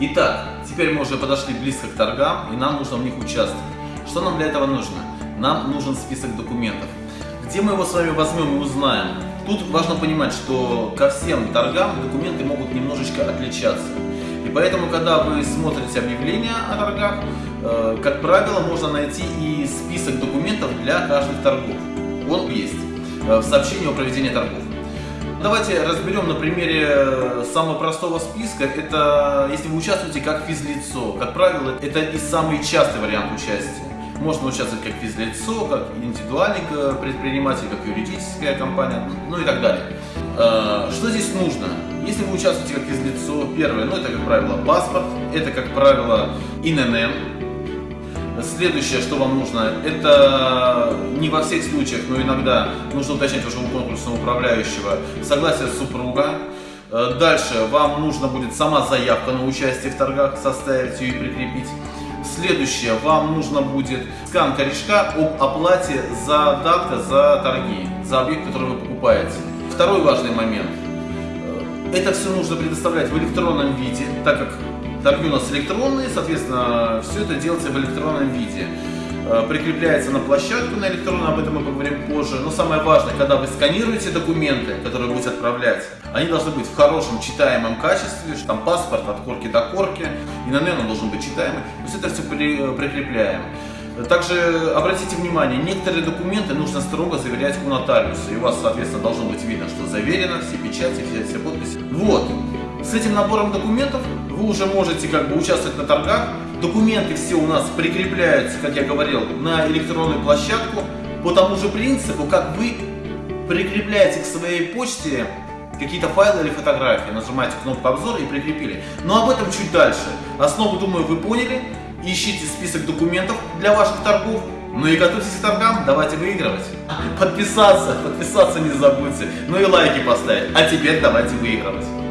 Итак, теперь мы уже подошли близко к торгам, и нам нужно в них участвовать. Что нам для этого нужно? Нам нужен список документов. Где мы его с вами возьмем и узнаем? Тут важно понимать, что ко всем торгам документы могут немножечко отличаться. И поэтому, когда вы смотрите объявления о торгах, э, как правило, можно найти и список документов для каждых торгов. Он есть э, в сообщении о проведении торгов. Давайте разберем на примере самого простого списка. Это если вы участвуете как физлицо. Как правило, это и самый частый вариант участия. Можно участвовать как физлицо, как индивидуальный предприниматель, как юридическая компания, ну и так далее. Э, что здесь нужно? Если вы участвуете как физлицо, первое, ну это как правило паспорт, это как правило ИНН, Следующее, что вам нужно, это не во всех случаях, но иногда нужно уточнять вашего конкурсного управляющего согласие супруга. Э, дальше вам нужно будет сама заявка на участие в торгах, составить ее и прикрепить. Следующее, вам нужно будет скан корешка об оплате за датка за торги, за объект, который вы покупаете. Второй важный момент. Э, это все нужно предоставлять в электронном виде, так как торги у нас электронные, соответственно, все это делается в электронном виде. Э, прикрепляется на площадку на электронную, об этом мы поговорим позже. Но самое важное, когда вы сканируете документы, которые будете отправлять, они должны быть в хорошем читаемом качестве, что там паспорт от корки до корки, и на он должен быть читаемый. То есть это все э, прикрепляем. Также обратите внимание, некоторые документы нужно строго заверять у нотариуса. И у вас, соответственно, должно быть видно, что заверено, все печати, все, все подписи. Вот. С этим набором документов вы уже можете как бы участвовать на торгах. Документы все у нас прикрепляются, как я говорил, на электронную площадку по тому же принципу, как вы прикрепляете к своей почте какие-то файлы или фотографии. Нажимаете кнопку обзор и прикрепили. Но об этом чуть дальше. Основу, думаю, вы поняли. Ищите список документов для ваших торгов. Ну и готовьтесь к торгам, давайте выигрывать. Подписаться, подписаться не забудьте. Ну и лайки поставить. А теперь давайте выигрывать.